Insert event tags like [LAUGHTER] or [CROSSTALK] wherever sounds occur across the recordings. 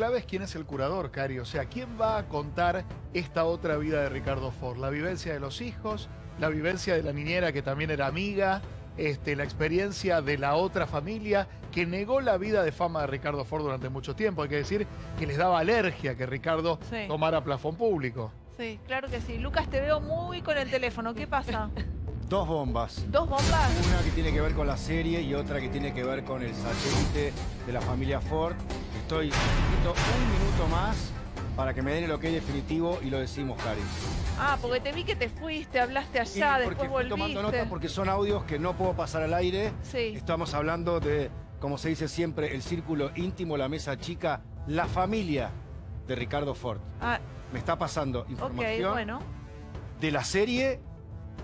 clave es quién es el curador, Cari. O sea, ¿quién va a contar esta otra vida de Ricardo Ford? La vivencia de los hijos, la vivencia de la niñera que también era amiga, este, la experiencia de la otra familia que negó la vida de fama de Ricardo Ford durante mucho tiempo. Hay que decir que les daba alergia que Ricardo Sí. tomara plafón público. Sí, claro que sí. Lucas, te veo muy con el teléfono. ¿Qué pasa? [LAUGHS] Dos bombas. ¿Dos bombas? Una que tiene que ver con la serie y otra que tiene que ver con el satélite de la familia Ford. Estoy necesito un minuto más para que me den el ok definitivo y lo decimos, Cari. Ah, porque te vi que te fuiste, hablaste allá, porque después fui tomando nota volviste. porque son audios que no puedo pasar al aire. Sí. Estamos hablando de, como se dice siempre, el círculo íntimo, la mesa chica, la familia de Ricardo Ford. Ah, Me está pasando ok, información bueno. de la serie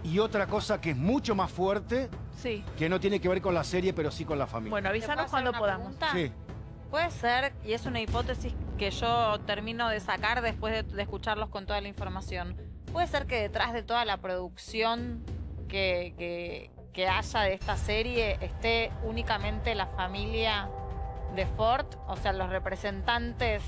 y otra cosa que es mucho más fuerte, Sí. que no tiene que ver con la serie, pero sí con la familia. Bueno, ¿Te puedo avísanos cuando podamos. pregunta? Sí. Puede ser, y es una hipótesis que yo termino de sacar después de, escucharlos con toda la información. Puede ser que detrás de toda la producción que, haya de esta serie esté únicamente la familia de Ford, o sea, los representantes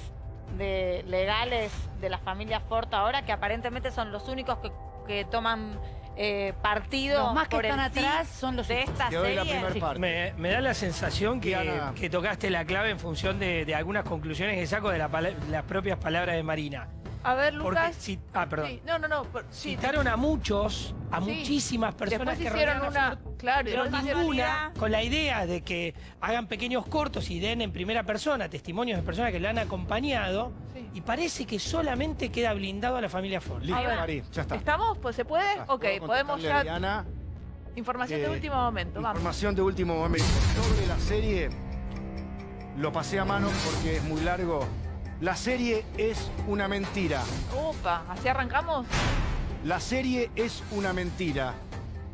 legales de la familia Ford ahora, que aparentemente son los únicos que toman eh, partido Los más que por están atrás son los de esta la serie. me, me da la sensación que, tocaste la clave en función de, de algunas conclusiones que saco de la las propias palabras de Marina. A ver, Porque Lucas. ah, perdón. Sí, No, no, no. por- sí, Citaron a muchos, a Sí. muchísimas personas Después que hicieron una. Claro, pero ninguna con la idea de que hagan pequeños cortos y den en primera persona testimonios de personas que le han acompañado. Sí. Y parece que solamente queda blindado a la familia Ford. Listo. Cari, ya está. ¿Estamos? Pues se puede. Ya, ok, podemos ya. Diana, Información de último momento. Vamos. Información de último momento. Sobre la serie, lo pasé a mano porque es muy largo. La serie es una mentira. Opa, ¿así arrancamos? La serie es una mentira.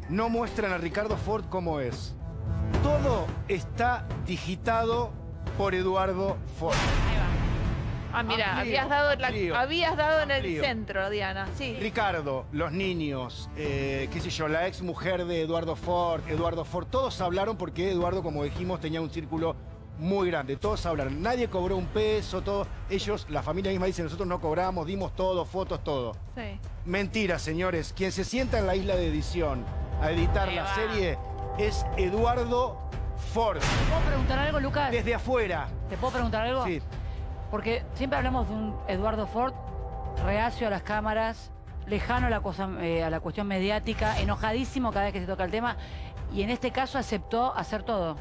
No muestran a Ricardo Ford como es. Todo está digitado por Eduardo Ford. Ahí va. Ah, mira, habías dado, la- amplío, habías dado en el centro, Diana. Sí. Ricardo, los niños, eh, qué sé yo, la ex mujer de Eduardo Ford, Eduardo Ford, todos hablaron porque Eduardo, como dijimos, tenía un círculo muy grande. Todos hablaron. Nadie cobró un peso, todo. Ellos, la familia misma dice, nosotros no cobramos, dimos todo, fotos, todo. Sí. Mentira, señores. Quien se sienta en la isla de edición a editar Ahí la va. serie es Eduardo Ford. ¿Te puedo preguntar algo, Lucas? Desde afuera. ¿Te puedo preguntar algo? Sí. Porque siempre hablamos de un Eduardo Ford reacio a las cámaras, lejano a la, cosa, eh, a la cuestión mediática, enojadísimo cada vez que se toca el tema, y en este caso aceptó hacer todo.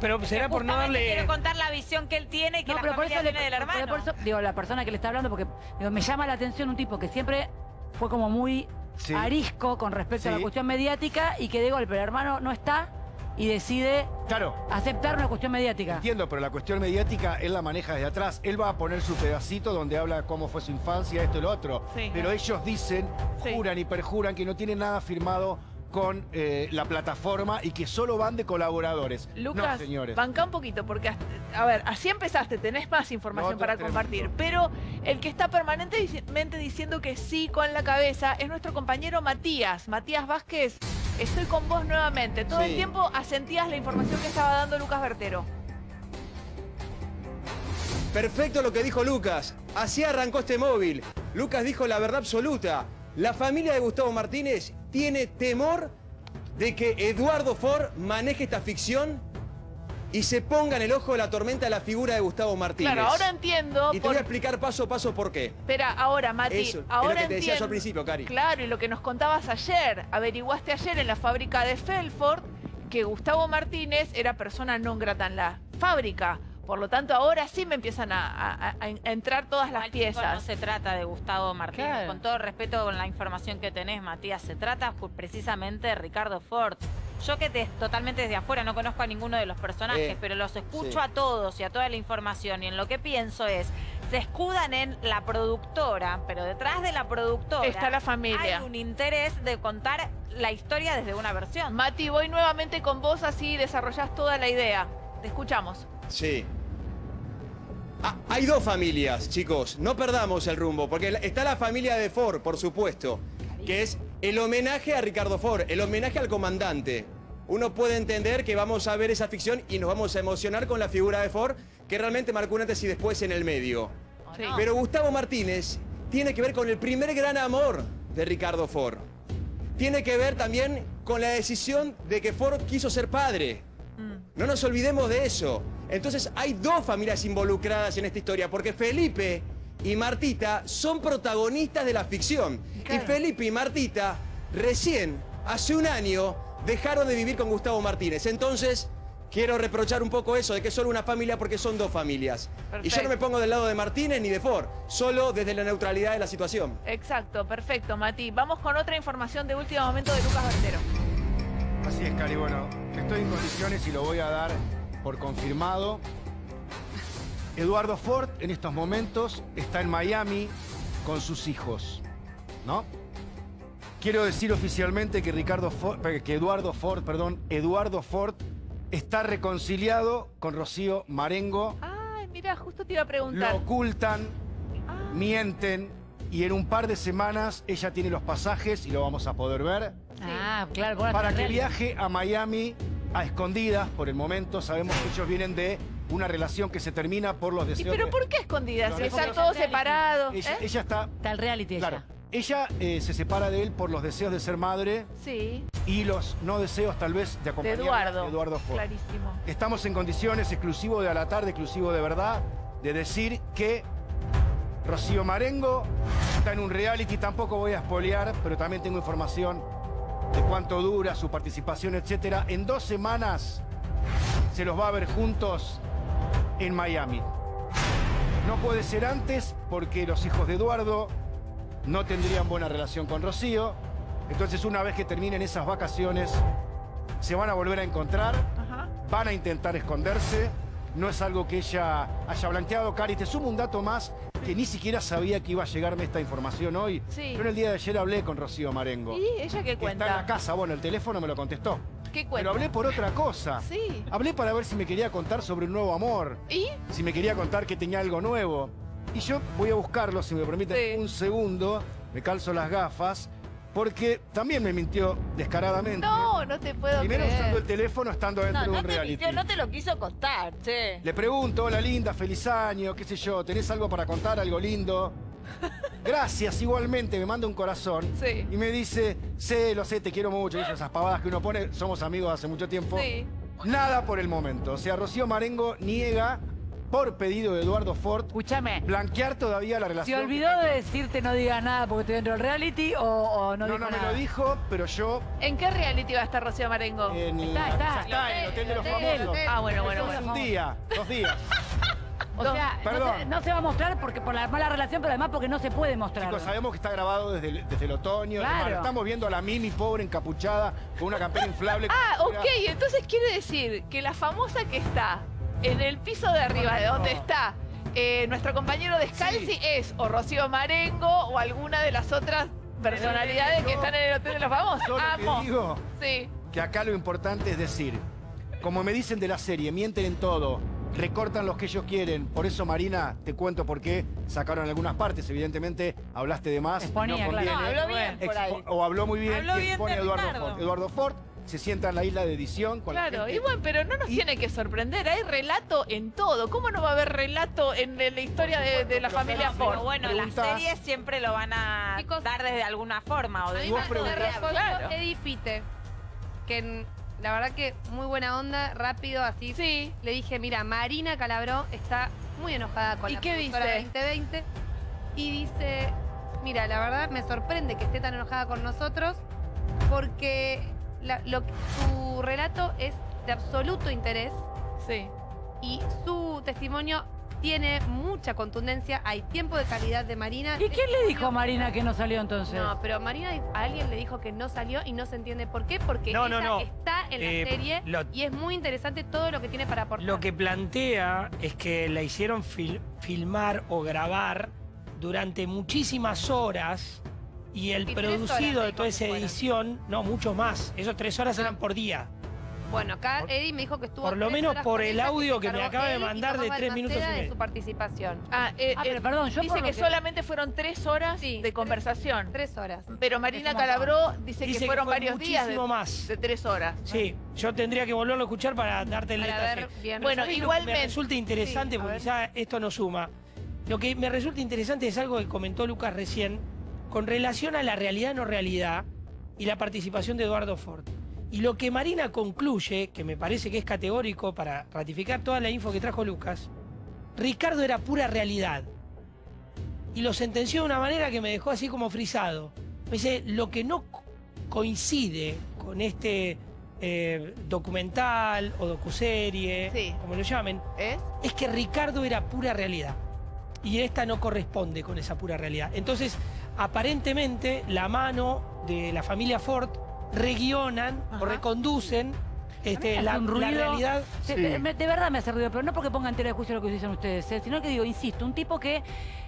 Pero será por no darle... Quiero contar la visión que él tiene y que la familia le- tiene del pero hermano. por eso, digo, la persona que le está hablando, porque digo, me llama la atención un tipo que siempre fue como muy Sí. arisco con respecto a la cuestión mediática y que de golpe el hermano no está y decide Claro. aceptar una cuestión mediática. Entiendo, pero la cuestión mediática él la maneja desde atrás. Él va a poner su pedacito donde habla cómo fue su infancia, esto y lo otro. Sí. Pero ellos dicen, Sí. juran y perjuran que no tienen nada firmado con eh, la plataforma y que solo van de colaboradores. Lucas, no, señores. banca un poquito, porque, hasta- a ver, así empezaste, tenés más información No, para tremendo. compartir, pero el que está permanentemente diciendo que sí con la cabeza es nuestro compañero Matías. Matías Vázquez, estoy con vos nuevamente. Todo el tiempo asentías la información que estaba dando Lucas Bertero. Perfecto lo que dijo Lucas. Así arrancó este móvil. Lucas dijo la verdad absoluta. La familia de Gustavo Martínez tiene temor de que Eduardo Ford maneje esta ficción y se ponga en el ojo de la tormenta la figura de Gustavo Martínez. Claro, ahora entiendo. Y te por- voy a explicar paso a paso por qué. Espera, ahora, Mati, Eso, es ahora lo que te decía yo entiendo- al principio, Cari. Claro, y lo que nos contabas ayer, averiguaste ayer en la fábrica de Felford que Gustavo Martínez era persona non grata en la fábrica. Por lo tanto, ahora sí me empiezan a, a- a- a entrar todas las chicos, No piezas. se trata de Gustavo Martínez, Claro. con todo respeto con la información que tenés, Matías, se trata precisamente de Ricardo Ford. Yo que te, totalmente desde afuera no conozco a ninguno de los personajes, Eh, pero los escucho sí. a todos y a toda la información y en lo que pienso es, se escudan en la productora, pero detrás de la productora Está la familia. hay un interés de contar la historia desde una versión. Mati, voy nuevamente con vos, así desarrollás toda la idea. Te escuchamos. Sí. Ah, hay dos familias, chicos. No perdamos el rumbo, porque está la familia de Ford, por supuesto, que es el homenaje a Ricardo Ford, el homenaje al comandante. Uno puede entender que vamos a ver esa ficción y nos vamos a emocionar con la figura de Ford, que realmente marcó un antes y después en el medio. Sí. Pero Gustavo Martínez tiene que ver con el primer gran amor de Ricardo Ford. Tiene que ver también con la decisión de que Ford quiso ser padre. No nos olvidemos de eso. Entonces hay dos familias involucradas en esta historia, porque Felipe y Martita son protagonistas de la ficción. Claro. Y Felipe y Martita recién, hace un año, dejaron de vivir con Gustavo Martínez. Entonces, quiero reprochar un poco eso de que es solo una familia porque son dos familias. Y yo no Perfecto. me pongo del lado de Martínez ni de Ford, solo desde la neutralidad de la situación. Exacto, perfecto, Mati. Vamos con otra información de último momento de Lucas Bertero. Así es, Cari. Bueno, estoy en condiciones y lo voy a dar por confirmado. Eduardo Ford en estos momentos está en Miami con sus hijos, ¿no? Quiero decir oficialmente que Ricardo Ford, eh, que Eduardo Ford, perdón, Eduardo Ford está reconciliado con Rocío Marengo. Ay, mira, justo te iba a Lo preguntar. ocultan, Ah, mienten y en un par de semanas ella tiene los pasajes y lo vamos a poder ver Ah, claro. para que viaje a Miami a escondidas por el momento. Sabemos que ellos vienen de una relación que se termina por los ¿Y deseos. pero de- por qué escondidas? Si están todos separados. Ella, ¿eh? ella está. Está el reality Claro. ella. Ella eh, se separa de él por los deseos de ser madre Sí, y los no deseos, tal vez, de de acompañar Eduardo. a Eduardo Ford. Clarísimo. Estamos en condiciones, exclusivo de a la tarde, exclusivo de verdad, de decir que Rocío Marengo está en un reality. Tampoco voy a espolear, pero también tengo información de cuánto dura su participación, etcétera. En dos semanas se los va a ver juntos en Miami. No puede ser antes porque los hijos de Eduardo no tendrían buena relación con Rocío. Entonces, una vez que terminen esas vacaciones, se van a volver a encontrar Ajá. van a intentar esconderse. No es algo que ella haya blanqueado. Cari, te sumo un dato más que ni siquiera sabía que iba a llegarme esta información hoy. Sí. Yo en el día de ayer hablé con Rocío Marengo. ¿Y ella qué que Está en la cuenta? casa, bueno, el teléfono me lo contestó. ¿Qué Pero cuenta? hablé por otra cosa. Sí. Hablé para ver si me quería contar sobre un nuevo amor. ¿Y? Si me quería contar que tenía algo nuevo. Y yo voy a buscarlo, si me permiten Sí. un segundo. Me calzo las gafas. Porque también me mintió descaradamente. No, no te puedo Primero creer. usando el teléfono estando dentro No, de un te, reality. mintió, no te lo quiso contar, che. Le pregunto, hola linda, feliz año, qué sé yo, ¿tenés algo para contar, algo lindo? [LAUGHS] Gracias, igualmente, me manda un corazón. Sí. Y me dice, sé, lo sé, te quiero mucho, y esas pavadas que uno pone, somos amigos hace mucho tiempo. Sí. Nada por el momento. O sea, Rocío Marengo niega, por pedido de Eduardo Ford, Escúchame. blanquear todavía la ¿Se relación. olvidó de decirte no digas nada porque estoy dentro del reality o, o no No, dijo no me nada? lo dijo, pero yo ¿En qué reality va a estar Rocío Marengo? en, Está, está. ya está, en el Hotel de los Famosos. Ah, bueno, bueno, bueno. un día, dos días. [LAUGHS] O sea, no Perdón. se, no se va a mostrar porque por la mala relación, pero además porque no se puede mostrar. Chicos, sabemos que está grabado desde el, desde el otoño. Claro. Además, Estamos viendo a la Mimi pobre encapuchada con una campera inflable. Ah, ok, entonces quiere decir que la famosa que está en el piso de arriba, de donde está eh, nuestro compañero Descalzi, Sí. es o Rocío Marengo o alguna de las otras personalidades que están en el Hotel de los Famosos. Yo lo Amo. que digo Sí. que acá lo importante es decir, como me dicen de la serie, mienten en todo, recortan los que ellos quieren. Por eso, Marina, te cuento por qué sacaron algunas partes. Evidentemente, hablaste de más. Exponía, no claro. No, habló bien por ahí. Expo- o habló muy bien Habló bien de Eduardo. Ford. Eduardo Ford se sienta en la isla de edición con la Claro, gente. y bueno, pero no nos Y- tiene que sorprender, hay relato en todo. ¿Cómo no va a haber relato en la historia de, de la familia no, Ford? Pero bueno, las series siempre lo van a Chicos, dar desde alguna forma. O A de mí vos Claro. Eddie Fite, que la verdad que muy buena onda, rápido, así. Sí. Le dije, mira, Marina Calabró está muy enojada con ¿Y la qué dice? 2020 y dice, mira, la verdad me sorprende que esté tan enojada con nosotros porque la- lo, su relato es de absoluto interés Sí. y su testimonio tiene mucha contundencia, hay tiempo de calidad de Marina. ¿Y quién le dijo a Marina que no salió entonces? no, pero Marina a alguien le dijo que no salió y no se entiende por qué, porque No, no, ella no. está en la Eh, serie lo- y es muy interesante todo lo que tiene para aportar. Lo que plantea es que la hicieron fil- filmar o grabar durante muchísimas horas y el producido de toda esa edición, no, mucho más. Esos tres horas Ah. eran por día. Bueno, acá Eddie me dijo que estuvo. Por lo menos horas por el audio que me acaba de mandar de tres minutos y de su participación. Ah, eh, Ah, eh, pero perdón, yo dice que, que- solamente fueron tres horas Sí, de conversación. Tres horas. Pero Marina. Calabró dice, Dice que que fueron fue varios días de, muchísimo más. de tres horas. Sí, yo tendría que volverlo a escuchar para darte el detalle. Bueno, ¿Sabés lo que igualmente- Me resulta interesante, porque quizá esto no suma. Lo que me resulta interesante es algo que comentó Lucas recién, con relación a la realidad no realidad y la participación de Eduardo Ford. Y lo que Marina concluye, que me parece que es categórico para ratificar toda la info que trajo Lucas, Ricardo era pura realidad. Y lo sentenció de una manera que me dejó así como frisado. Me dice, lo que no co- coincide con este eh, documental o docuserie, Sí. como lo llamen, ¿Es? es que Ricardo era pura realidad. Y esta no corresponde con esa pura realidad. Entonces, aparentemente, la mano de la familia Ford reguionan o reconducen este, la, un la ruido. realidad. Sí. De, de verdad me hace ruido, pero no porque ponga en tela de juicio lo que dicen ustedes, ¿eh? sino que digo, insisto, un tipo que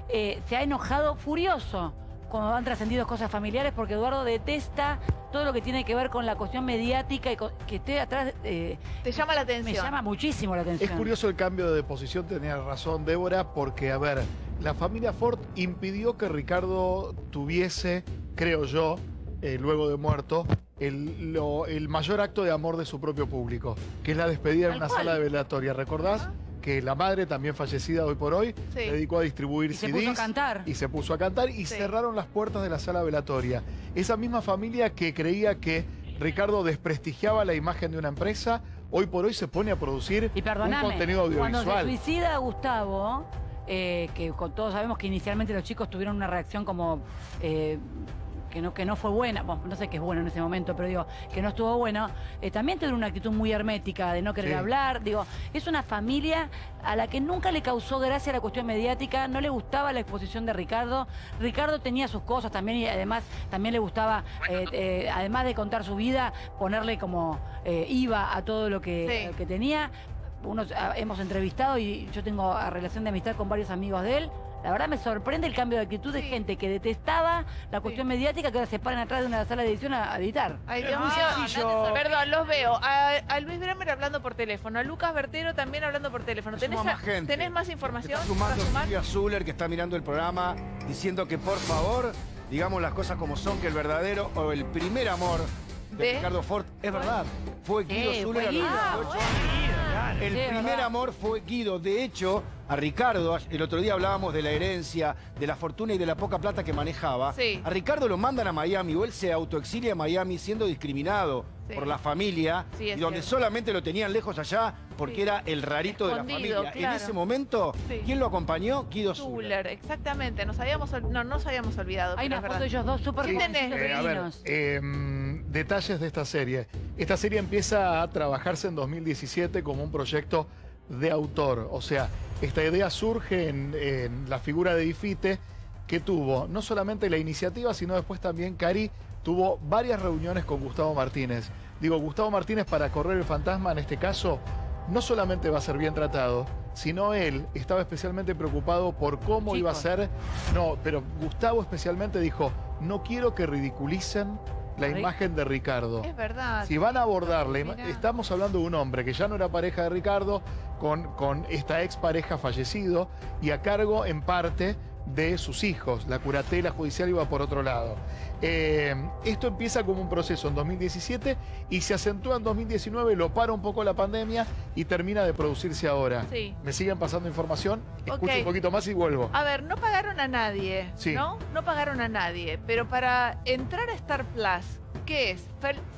eh, se ha enojado furioso cuando han trascendido cosas familiares porque Eduardo detesta todo lo que tiene que ver con la cuestión mediática y con- que esté atrás, eh, Te llama la me atención. llama muchísimo la atención. Es curioso el cambio de posición, tenía razón Débora, porque, a ver, la familia Ford impidió que Ricardo tuviese, creo yo, eh, luego de muerto, el, lo- el mayor acto de amor de su propio público, que es la despedida en una cual. sala de velatoria. ¿Recordás? Que la madre, también fallecida hoy por hoy, Sí. se dedicó a distribuir Y se CDs. puso a cantar. Y se puso a cantar y Sí. cerraron las puertas de la sala velatoria. Esa misma familia que creía que Ricardo desprestigiaba la imagen de una empresa, hoy por hoy se pone a producir Y un contenido cuando se audiovisual. suicida Gustavo, eh, que todos sabemos que inicialmente los chicos tuvieron una reacción como eh, que, no, que no fue buena, bueno, no sé qué es bueno en ese momento, pero digo, que no estuvo bueno, eh, también tuvieron una actitud muy hermética de no querer Sí. hablar, digo, es una familia a la que nunca le causó gracia la cuestión mediática, no le gustaba la exposición de Ricardo, Ricardo tenía sus cosas también y además también le gustaba, eh, eh, además de contar su vida, ponerle como eh, IVA a todo lo que, Sí. lo que tenía unos ah, hemos entrevistado y yo tengo relación de amistad con varios amigos de él. La verdad me sorprende el cambio de actitud de Sí. gente que detestaba la cuestión mediática que ahora se paran atrás de una sala de edición a, a editar. Ay, Dios mío. sencillo. Perdón, los veo. A, a Luis Bremer hablando por teléfono, a Lucas Bertero también hablando por teléfono. ¿Tenés, a- más gente. ¿tenés más información? Está sumando. Silvia Zuller, que está mirando el programa, diciendo que por favor, digamos las cosas como son, que el verdadero o el primer amor de, ¿De? Ricardo Ford es verdad. Fue Guido Eh, Zuller fue a los Guido. 18 años. El Sí, primer verdad. amor fue Guido. De hecho, a Ricardo, el otro día hablábamos de la herencia, de la fortuna y de la poca plata que manejaba. Sí. A Ricardo lo mandan a Miami o él se autoexilia a Miami siendo discriminado Sí. por la familia y donde cierto. solamente lo tenían lejos allá porque Sí. era el rarito de la familia. claro. En ese momento, Sí. ¿quién lo acompañó? Guido Zuller. Exactamente. Nos habíamos, ol- no, nos habíamos olvidado. Hay una foto de ellos dos súper Eh, a ver, divinos. eh, detalles de esta serie. Esta serie empieza a trabajarse en 2017 como un proyecto de autor. O sea, esta idea surge en, en la figura de Ifite, que tuvo no solamente la iniciativa, sino después también Cari tuvo varias reuniones con Gustavo Martínez. Digo, Gustavo Martínez para correr el fantasma en este caso no solamente va a ser bien tratado, sino él estaba especialmente preocupado por cómo iba a ser. No, pero Gustavo especialmente dijo, no quiero que ridiculicen la imagen de Ricardo. Es verdad. Si van a abordar la ima- Mirá. estamos hablando de un hombre que ya no era pareja de Ricardo, con, con esta expareja fallecido y a cargo en parte de sus hijos. La curatela judicial iba por otro lado. Eh, esto empieza como un proceso en 2017 y se acentúa en 2019, lo para un poco la pandemia y termina de producirse ahora. Sí. Me siguen pasando información, escucho un poquito más y vuelvo. A ver, no pagaron a nadie, Sí. ¿no? No pagaron a nadie, pero para entrar a Star Plus, ¿qué es?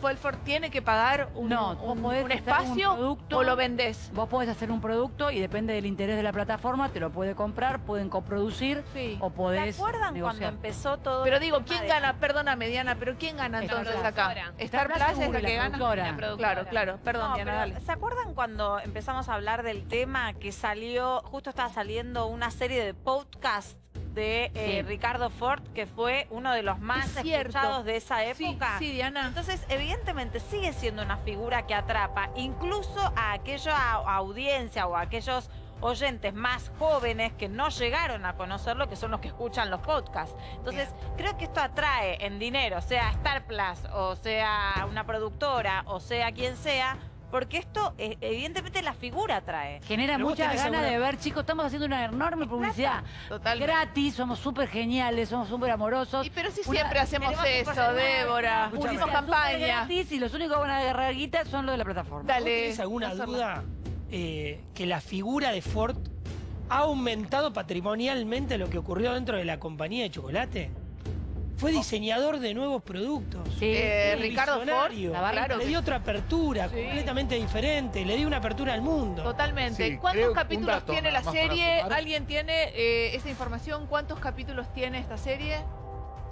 ¿Felford tiene que pagar un, No, vos un- podés un hacer un espacio producto. o lo vendés? Vos podés hacer un producto y depende del interés de la plataforma, te lo puede comprar, pueden coproducir Sí. o ¿Se podés acuerdan cuando empezó todo Pero digo, ¿quién de- gana? Perdóname, Diana, pero ¿quién gana Star entonces Plus. acá? Star Plus es la la que gana. La. Claro, claro. Perdón, No, Diana, dale. ¿Se acuerdan cuando empezamos a hablar del tema que salió, justo estaba saliendo una serie de podcast de eh, Sí. Ricardo Ford, que fue uno de los más Es escuchados de esa Sí, época? sí, Diana. Entonces, evidentemente sigue siendo una figura que atrapa incluso a aquella audiencia o a aquellos oyentes más jóvenes que no llegaron a conocerlo, que son los que escuchan los podcasts. Entonces, creo que esto atrae en dinero, sea Star Plus o sea una productora o sea quien sea, porque esto eh, evidentemente la figura trae. Genera Pero tenés ganas alguna- de ver, chicos, estamos haciendo una enorme publicidad. Totalmente. Gratis, somos súper geniales, somos súper amorosos. Y pero si Una- siempre hacemos eso, Débora. Pusimos campaña. gratis y los únicos que van a agarrar guita son los de la plataforma. ¿Vos Dale. tenés alguna duda eh, que la figura de Ford ha aumentado patrimonialmente lo que ocurrió dentro de la compañía de chocolate? Fue diseñador de nuevos productos. Sí, Eh, sí. Ricardo Ford, Visionario. La barra claro Le que dio otra apertura, Sí. completamente diferente. Le dio una apertura al mundo. Totalmente. ¿Cuántos que capítulos dato tiene la serie? ¿Alguien tiene eh, esa información? ¿Cuántos capítulos tiene esta serie?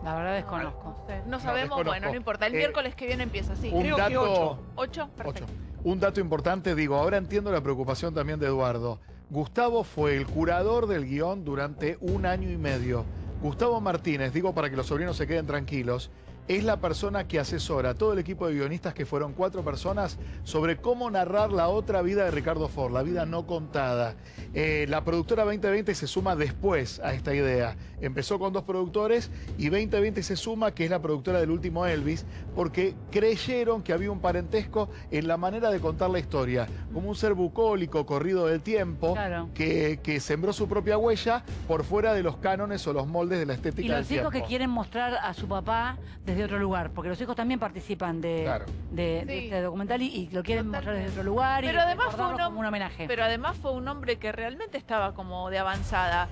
La verdad desconozco. No, sabemos, desconozco. bueno, no importa. El Eh, miércoles que viene empieza, sí. Un Creo que dato... ocho. ¿Ocho? Ocho. Perfecto. Un dato importante, digo, ahora entiendo la preocupación también de Eduardo. Gustavo fue el curador del guion durante un año y medio. Gustavo Martínez, digo para que los sobrinos se queden tranquilos, es la persona que asesora a todo el equipo de guionistas, que fueron cuatro personas, sobre cómo narrar la otra vida de Ricardo Ford, la vida no contada. Eh, la productora 2020 se suma después a esta idea. Empezó con dos productores y 2020 se suma, que es la productora del último Elvis, porque creyeron que había un parentesco en la manera de contar la historia, como un ser bucólico, corrido del tiempo, Claro. que, que sembró su propia huella por fuera de los cánones o los moldes de la estética Y los del hijos que quieren mostrar a su papá desde otro lugar, porque los hijos también participan de, Claro. de, este documental y, y lo quieren mostrar desde otro lugar Pero y además fue un hom- como un homenaje. Pero además fue un hombre que realmente estaba como de avanzada,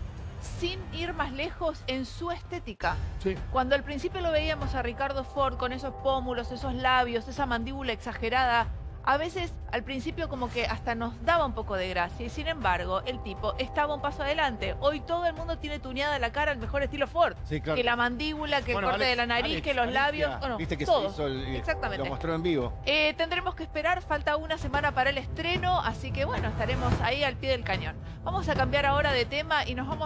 sin ir más lejos en su estética. Sí. Cuando al principio lo veíamos a Ricardo Ford con esos pómulos, esos labios, esa mandíbula exagerada, a veces al principio como que hasta nos daba un poco de gracia y sin embargo el tipo estaba un paso adelante. Hoy todo el mundo tiene tuneada la cara al mejor estilo Ford. Sí, claro. Que la mandíbula, que Bueno, el corte Alex- de la nariz, Alex, que los Alicia, labios, bueno, Viste que todo. se hizo el- Exactamente. Lo mostró en vivo. Eh, tendremos que esperar, falta una semana para el estreno, así que bueno, estaremos ahí al pie del cañón. Vamos a cambiar ahora de tema y nos vamos